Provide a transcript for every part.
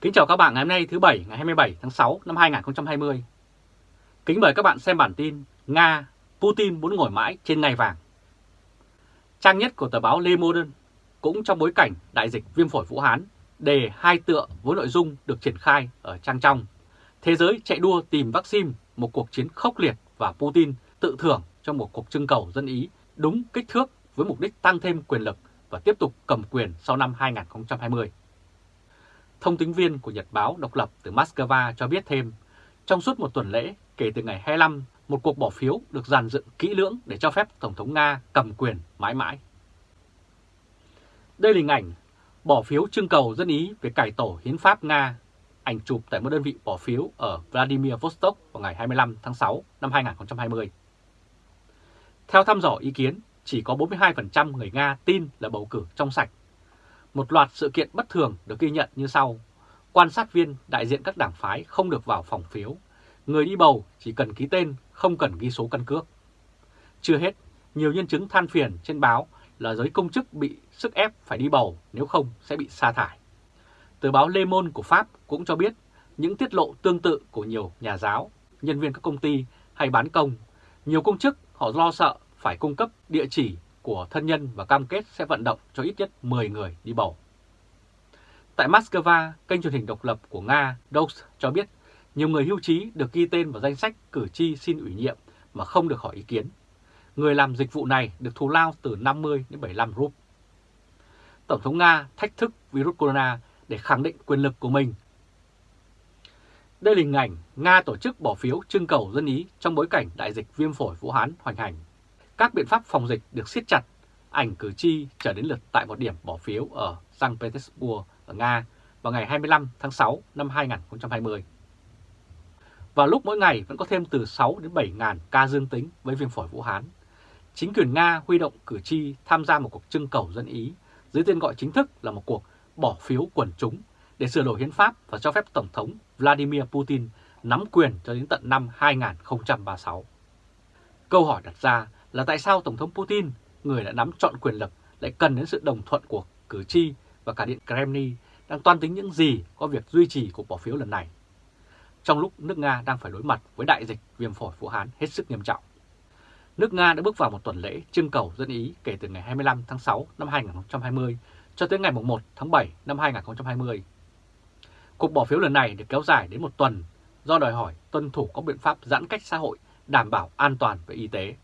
Kính chào các bạn ngày hôm nay thứ Bảy ngày 27 tháng 6 năm 2020. Kính mời các bạn xem bản tin Nga, Putin muốn ngồi mãi trên ngai vàng. Trang nhất của tờ báo Le Monde cũng trong bối cảnh đại dịch viêm phổi Vũ Hán đề hai tựa với nội dung được triển khai ở trang trong. Thế giới chạy đua tìm vaccine, một cuộc chiến khốc liệt và Putin tự thưởng trong một cuộc trưng cầu dân Ý đúng kích thước với mục đích tăng thêm quyền lực và tiếp tục cầm quyền sau năm 2020. Thông tính viên của Nhật báo độc lập từ Moscow cho biết thêm, trong suốt một tuần lễ kể từ ngày 25, một cuộc bỏ phiếu được dàn dựng kỹ lưỡng để cho phép Tổng thống Nga cầm quyền mãi mãi. Đây là hình ảnh bỏ phiếu trưng cầu dân Ý về cải tổ hiến pháp Nga, ảnh chụp tại một đơn vị bỏ phiếu ở Vladimir Vostok vào ngày 25 tháng 6 năm 2020. Theo thăm dò ý kiến, chỉ có 42% người Nga tin là bầu cử trong sạch một loạt sự kiện bất thường được ghi nhận như sau. Quan sát viên đại diện các đảng phái không được vào phòng phiếu. Người đi bầu chỉ cần ký tên, không cần ghi số căn cước. Chưa hết, nhiều nhân chứng than phiền trên báo là giới công chức bị sức ép phải đi bầu nếu không sẽ bị sa thải. Tờ báo Le Monde của Pháp cũng cho biết những tiết lộ tương tự của nhiều nhà giáo, nhân viên các công ty hay bán công. Nhiều công chức họ lo sợ phải cung cấp địa chỉ của thân nhân và cam kết sẽ vận động cho ít nhất 10 người đi bầu. Tại Moscow, kênh truyền hình độc lập của Nga DOS cho biết nhiều người hưu trí được ghi tên vào danh sách cử tri xin ủy nhiệm mà không được hỏi ý kiến. Người làm dịch vụ này được thù lao từ 50 đến 75 rúp. Tổng thống Nga thách thức virus corona để khẳng định quyền lực của mình. Đây là hình ảnh Nga tổ chức bỏ phiếu trưng cầu dân Ý trong bối cảnh đại dịch viêm phổi Vũ Hán hoành hành các biện pháp phòng dịch được siết chặt, ảnh cử tri trở đến lượt tại một điểm bỏ phiếu ở St. Petersburg ở Nga vào ngày 25 tháng 6 năm 2020. Vào lúc mỗi ngày vẫn có thêm từ 6 đến 7 ngàn ca dương tính với viêm phổi Vũ Hán. Chính quyền Nga huy động cử tri tham gia một cuộc trưng cầu dân Ý dưới tên gọi chính thức là một cuộc bỏ phiếu quần chúng để sửa đổi hiến pháp và cho phép Tổng thống Vladimir Putin nắm quyền cho đến tận năm 2036. Câu hỏi đặt ra là tại sao Tổng thống Putin, người đã nắm trọn quyền lực, lại cần đến sự đồng thuận của cử tri và cả Điện Kremlin đang toan tính những gì có việc duy trì cuộc bỏ phiếu lần này. Trong lúc nước Nga đang phải đối mặt với đại dịch viêm phổi Vũ Hán hết sức nghiêm trọng. Nước Nga đã bước vào một tuần lễ trưng cầu dân Ý kể từ ngày 25 tháng 6 năm 2020 cho tới ngày 1 tháng 7 năm 2020. Cuộc bỏ phiếu lần này được kéo dài đến một tuần do đòi hỏi tuân thủ các biện pháp giãn cách xã hội đảm bảo an toàn về y tế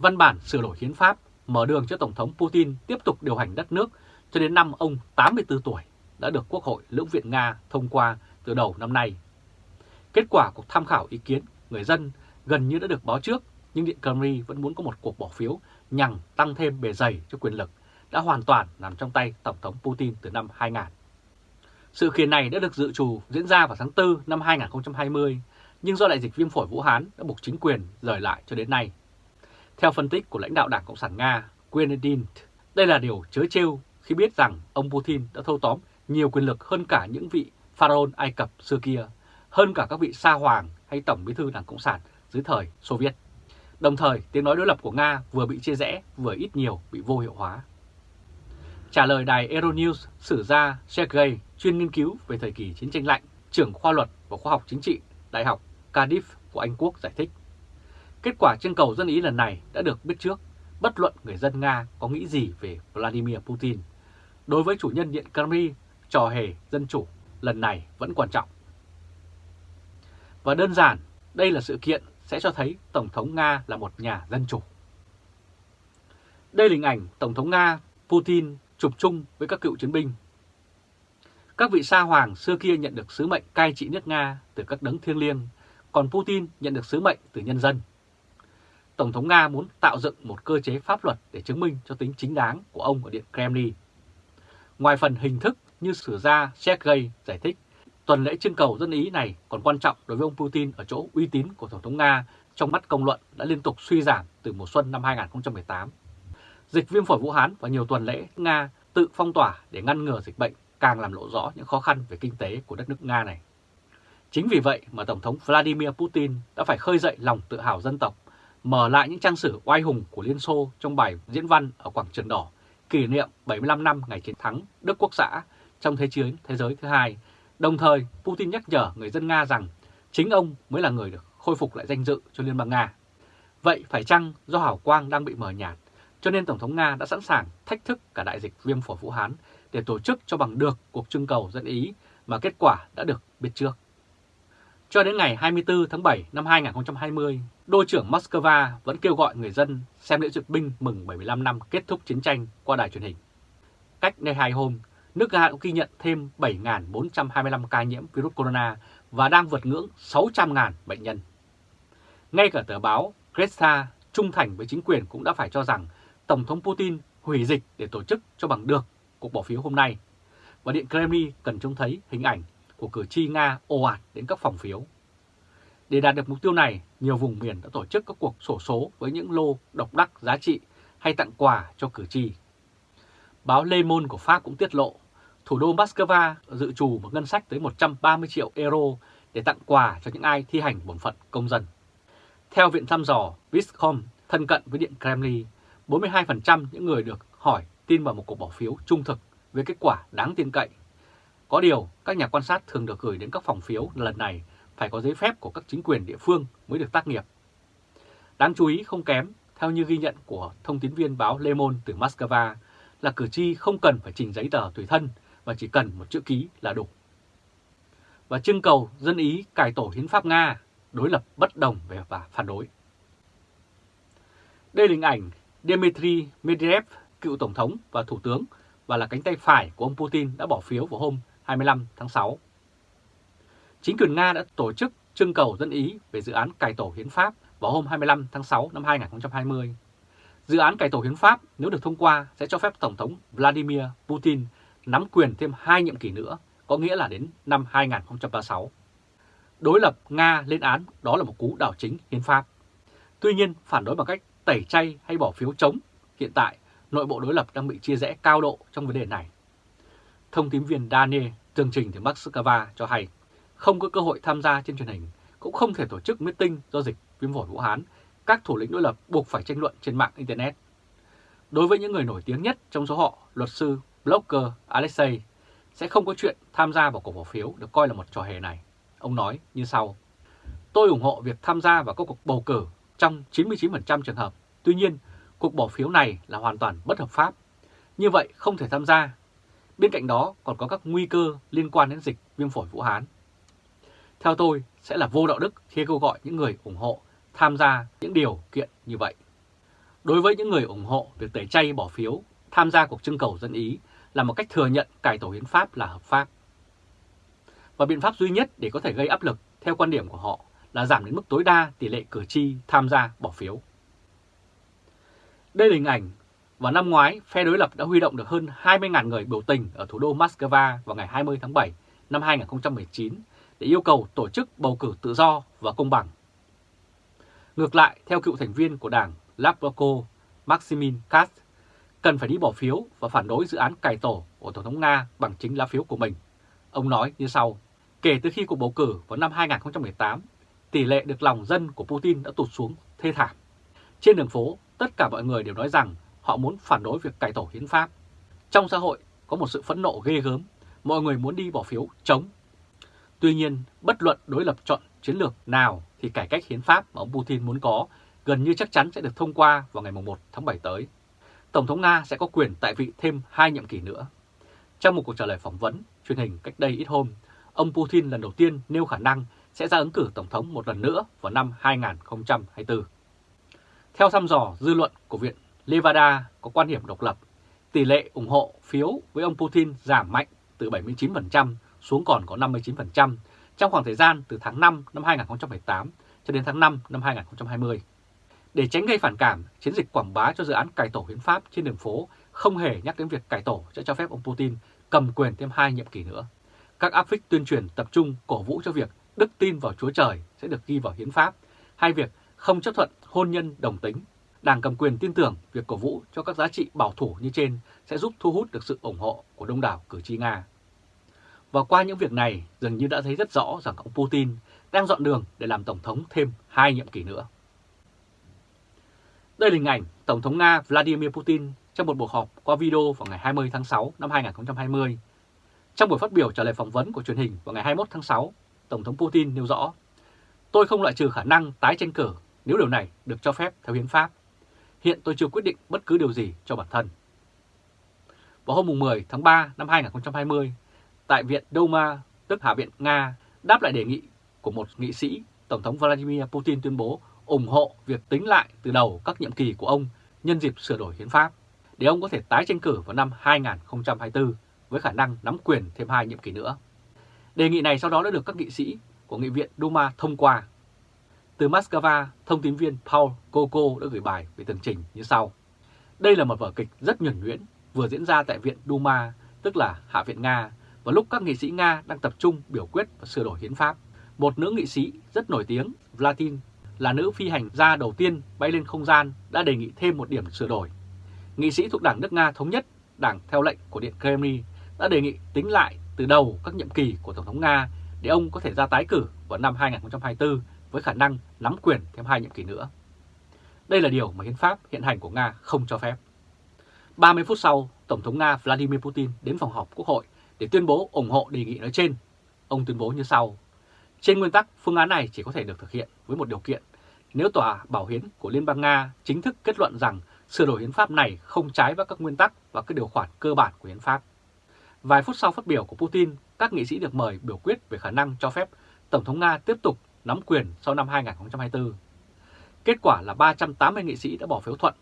văn bản sửa đổi hiến pháp mở đường cho Tổng thống Putin tiếp tục điều hành đất nước cho đến năm ông 84 tuổi đã được Quốc hội Lưỡng viện Nga thông qua từ đầu năm nay. Kết quả cuộc tham khảo ý kiến người dân gần như đã được báo trước, nhưng Điện Kremlin vẫn muốn có một cuộc bỏ phiếu nhằm tăng thêm bề dày cho quyền lực đã hoàn toàn nằm trong tay Tổng thống Putin từ năm 2000. Sự kiện này đã được dự trù diễn ra vào tháng 4 năm 2020, nhưng do đại dịch viêm phổi Vũ Hán đã buộc chính quyền rời lại cho đến nay. Theo phân tích của lãnh đạo Đảng Cộng sản Nga, Grenadin, đây là điều chớ trêu khi biết rằng ông Putin đã thâu tóm nhiều quyền lực hơn cả những vị pharaoh Ai Cập xưa kia, hơn cả các vị sa hoàng hay tổng bí thư Đảng Cộng sản dưới thời Xô Viết. Đồng thời, tiếng nói đối lập của Nga vừa bị chia rẽ, vừa ít nhiều bị vô hiệu hóa. Trả lời đài Euronews, sử gia Sergei, chuyên nghiên cứu về thời kỳ chiến tranh lạnh, trưởng khoa luật và khoa học chính trị, Đại học Cardiff của Anh Quốc giải thích. Kết quả trưng cầu dân Ý lần này đã được biết trước, bất luận người dân Nga có nghĩ gì về Vladimir Putin. Đối với chủ nhân Điện Kremlin, trò hề dân chủ lần này vẫn quan trọng. Và đơn giản, đây là sự kiện sẽ cho thấy Tổng thống Nga là một nhà dân chủ. Đây là hình ảnh Tổng thống Nga Putin chụp chung với các cựu chiến binh. Các vị sa hoàng xưa kia nhận được sứ mệnh cai trị nước Nga từ các đấng thiêng liêng, còn Putin nhận được sứ mệnh từ nhân dân. Tổng thống Nga muốn tạo dựng một cơ chế pháp luật để chứng minh cho tính chính đáng của ông ở Điện Kremlin. Ngoài phần hình thức như sử gia Sergei giải thích, tuần lễ trưng cầu dân Ý này còn quan trọng đối với ông Putin ở chỗ uy tín của Tổng thống Nga trong mắt công luận đã liên tục suy giảm từ mùa xuân năm 2018. Dịch viêm phổi Vũ Hán và nhiều tuần lễ Nga tự phong tỏa để ngăn ngừa dịch bệnh càng làm lộ rõ những khó khăn về kinh tế của đất nước Nga này. Chính vì vậy mà Tổng thống Vladimir Putin đã phải khơi dậy lòng tự hào dân tộc mở lại những trang sử oai hùng của Liên Xô trong bài diễn văn ở Quảng Trường Đỏ kỷ niệm 75 năm ngày chiến thắng Đức Quốc xã trong Thế chiến Thế giới thứ hai Đồng thời, Putin nhắc nhở người dân Nga rằng chính ông mới là người được khôi phục lại danh dự cho Liên bang Nga. Vậy phải chăng do hào quang đang bị mờ nhạt, cho nên Tổng thống Nga đã sẵn sàng thách thức cả đại dịch viêm phổi Vũ Hán để tổ chức cho bằng được cuộc trưng cầu dân Ý mà kết quả đã được biết trước. Cho đến ngày 24 tháng 7 năm 2020, Đô trưởng Moscow vẫn kêu gọi người dân xem lễ duyệt binh mừng 75 năm kết thúc chiến tranh qua đài truyền hình. Cách đây hai hôm, nước Nga cũng ghi nhận thêm 7.425 ca nhiễm virus corona và đang vượt ngưỡng 600.000 bệnh nhân. Ngay cả tờ báo Kresta trung thành với chính quyền cũng đã phải cho rằng Tổng thống Putin hủy dịch để tổ chức cho bằng được cuộc bỏ phiếu hôm nay. Và Điện Kremlin cần trông thấy hình ảnh của cử tri Nga ồ ạt đến các phòng phiếu. Để đạt được mục tiêu này, nhiều vùng miền đã tổ chức các cuộc sổ số với những lô độc đắc giá trị hay tặng quà cho cử tri. Báo Le Monde của Pháp cũng tiết lộ, thủ đô Moscow dự trù một ngân sách tới 130 triệu euro để tặng quà cho những ai thi hành bổn phận công dân. Theo viện thăm dò Viscom thân cận với Điện Kremlin, 42% những người được hỏi tin vào một cuộc bỏ phiếu trung thực với kết quả đáng tin cậy. Có điều, các nhà quan sát thường được gửi đến các phòng phiếu lần này phải có giấy phép của các chính quyền địa phương mới được tác nghiệp. Đáng chú ý không kém, theo như ghi nhận của thông tín viên báo Le Monde từ Moscow, là cử tri không cần phải trình giấy tờ tùy thân và chỉ cần một chữ ký là đủ. Và trưng cầu dân Ý cải tổ hiến pháp Nga, đối lập bất đồng về và phản đối. Đây là hình ảnh Dmitry Medvedev, cựu Tổng thống và Thủ tướng và là cánh tay phải của ông Putin đã bỏ phiếu vào hôm 25 tháng 6. Chính quyền Nga đã tổ chức trưng cầu dân Ý về dự án cải tổ hiến pháp vào hôm 25 tháng 6 năm 2020. Dự án cải tổ hiến pháp nếu được thông qua sẽ cho phép Tổng thống Vladimir Putin nắm quyền thêm hai nhiệm kỳ nữa, có nghĩa là đến năm 2036. Đối lập Nga lên án đó là một cú đảo chính hiến pháp. Tuy nhiên, phản đối bằng cách tẩy chay hay bỏ phiếu chống, hiện tại nội bộ đối lập đang bị chia rẽ cao độ trong vấn đề này. Thông tín viên Daniel, tường trình thì Moscow cho hay, không có cơ hội tham gia trên truyền hình, cũng không thể tổ chức meeting do dịch viêm phổi Vũ Hán, các thủ lĩnh đối lập buộc phải tranh luận trên mạng Internet. Đối với những người nổi tiếng nhất trong số họ, luật sư, blogger Alexei, sẽ không có chuyện tham gia vào cuộc bỏ phiếu được coi là một trò hề này. Ông nói như sau, Tôi ủng hộ việc tham gia vào các cuộc bầu cử trong 99% trường hợp. Tuy nhiên, cuộc bỏ phiếu này là hoàn toàn bất hợp pháp. Như vậy không thể tham gia. Bên cạnh đó còn có các nguy cơ liên quan đến dịch viêm phổi Vũ Hán. Theo tôi, sẽ là vô đạo đức khi kêu gọi những người ủng hộ tham gia những điều kiện như vậy. Đối với những người ủng hộ việc tẩy chay bỏ phiếu, tham gia cuộc trưng cầu dân Ý là một cách thừa nhận cải tổ hiến pháp là hợp pháp. Và biện pháp duy nhất để có thể gây áp lực theo quan điểm của họ là giảm đến mức tối đa tỷ lệ cử tri tham gia bỏ phiếu. Đây là hình ảnh vào năm ngoái, phe đối lập đã huy động được hơn 20.000 người biểu tình ở thủ đô Moscow vào ngày 20 tháng 7 năm 2019 để yêu cầu tổ chức bầu cử tự do và công bằng. Ngược lại, theo cựu thành viên của đảng Lavroko Maximin Kast, cần phải đi bỏ phiếu và phản đối dự án cải tổ của Tổng thống Nga bằng chính lá phiếu của mình. Ông nói như sau, kể từ khi cuộc bầu cử vào năm 2018, tỷ lệ được lòng dân của Putin đã tụt xuống thê thảm. Trên đường phố, tất cả mọi người đều nói rằng họ muốn phản đối việc cải tổ hiến pháp. Trong xã hội có một sự phẫn nộ ghê gớm, mọi người muốn đi bỏ phiếu chống. Tuy nhiên, bất luận đối lập chọn chiến lược nào thì cải cách hiến pháp mà ông Putin muốn có gần như chắc chắn sẽ được thông qua vào ngày 1 tháng 7 tới. Tổng thống Nga sẽ có quyền tại vị thêm hai nhiệm kỳ nữa. Trong một cuộc trả lời phỏng vấn truyền hình cách đây ít hôm, ông Putin lần đầu tiên nêu khả năng sẽ ra ứng cử Tổng thống một lần nữa vào năm 2024. Theo thăm dò dư luận của Viện Levada có quan điểm độc lập, tỷ lệ ủng hộ phiếu với ông Putin giảm mạnh từ 79% xuống còn có 59% trong khoảng thời gian từ tháng 5 năm 2018 cho đến tháng 5 năm 2020. Để tránh gây phản cảm, chiến dịch quảng bá cho dự án cải tổ hiến pháp trên đường phố không hề nhắc đến việc cải tổ sẽ cho phép ông Putin cầm quyền thêm hai nhiệm kỳ nữa. Các áp phích tuyên truyền tập trung cổ vũ cho việc đức tin vào Chúa Trời sẽ được ghi vào hiến pháp, hay việc không chấp thuận hôn nhân đồng tính. Đảng cầm quyền tin tưởng việc cổ vũ cho các giá trị bảo thủ như trên sẽ giúp thu hút được sự ủng hộ của đông đảo cử tri Nga. Và qua những việc này, dường như đã thấy rất rõ rằng ông Putin đang dọn đường để làm Tổng thống thêm hai nhiệm kỳ nữa. Đây là hình ảnh Tổng thống Nga Vladimir Putin trong một cuộc họp qua video vào ngày 20 tháng 6 năm 2020. Trong buổi phát biểu trả lời phỏng vấn của truyền hình vào ngày 21 tháng 6, Tổng thống Putin nêu rõ, tôi không loại trừ khả năng tái tranh cử nếu điều này được cho phép theo hiến pháp. Hiện tôi chưa quyết định bất cứ điều gì cho bản thân. Vào hôm 10 tháng 3 năm 2020, tại Viện Duma, tức Hạ viện Nga, đáp lại đề nghị của một nghị sĩ, Tổng thống Vladimir Putin tuyên bố ủng hộ việc tính lại từ đầu các nhiệm kỳ của ông nhân dịp sửa đổi hiến pháp, để ông có thể tái tranh cử vào năm 2024 với khả năng nắm quyền thêm hai nhiệm kỳ nữa. Đề nghị này sau đó đã được các nghị sĩ của Nghị viện Duma thông qua. Từ Moscow, thông tin viên Paul Koko đã gửi bài về tường trình như sau. Đây là một vở kịch rất nhuẩn nhuyễn vừa diễn ra tại Viện Duma, tức là Hạ viện Nga, vào lúc các nghị sĩ Nga đang tập trung biểu quyết và sửa đổi hiến pháp. Một nữ nghị sĩ rất nổi tiếng, Vladin, là nữ phi hành gia đầu tiên bay lên không gian đã đề nghị thêm một điểm sửa đổi. Nghị sĩ thuộc Đảng nước Nga Thống nhất, đảng theo lệnh của Điện Kremlin đã đề nghị tính lại từ đầu các nhiệm kỳ của Tổng thống Nga để ông có thể ra tái cử vào năm 2024 với khả năng nắm quyền thêm hai nhiệm kỳ nữa. Đây là điều mà hiến pháp hiện hành của Nga không cho phép. 30 phút sau, Tổng thống Nga Vladimir Putin đến phòng họp Quốc hội để tuyên bố ủng hộ đề nghị nói trên. Ông tuyên bố như sau. Trên nguyên tắc, phương án này chỉ có thể được thực hiện với một điều kiện. Nếu Tòa Bảo hiến của Liên bang Nga chính thức kết luận rằng sửa đổi hiến pháp này không trái với các nguyên tắc và các điều khoản cơ bản của hiến pháp. Vài phút sau phát biểu của Putin, các nghị sĩ được mời biểu quyết về khả năng cho phép Tổng thống Nga tiếp tục nắm quyền sau năm 2024. Kết quả là 380 nghị sĩ đã bỏ phiếu thuận,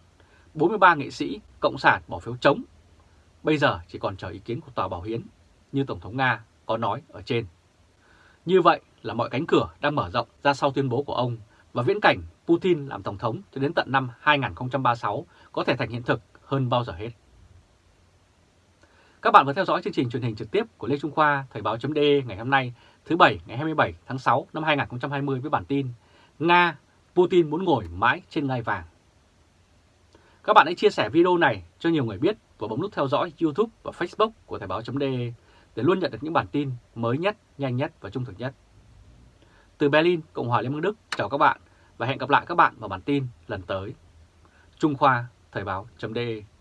43 nghị sĩ Cộng sản bỏ phiếu chống. Bây giờ chỉ còn chờ ý kiến của Tòa Bảo Hiến, như Tổng thống Nga có nói ở trên. Như vậy là mọi cánh cửa đang mở rộng ra sau tuyên bố của ông và viễn cảnh Putin làm Tổng thống cho đến tận năm 2036 có thể thành hiện thực hơn bao giờ hết. Các bạn vừa theo dõi chương trình truyền hình trực tiếp của Lê Trung Khoa Thời báo chấm ngày hôm nay thứ Bảy ngày 27 tháng 6 năm 2020 với bản tin Nga, Putin muốn ngồi mãi trên ngai vàng. Các bạn hãy chia sẻ video này cho nhiều người biết và bấm nút theo dõi YouTube và Facebook của Thời báo chấm để luôn nhận được những bản tin mới nhất, nhanh nhất và trung thực nhất. Từ Berlin, Cộng hòa Liên bang Đức, chào các bạn và hẹn gặp lại các bạn vào bản tin lần tới. Trung Khoa, Thời Báo .de.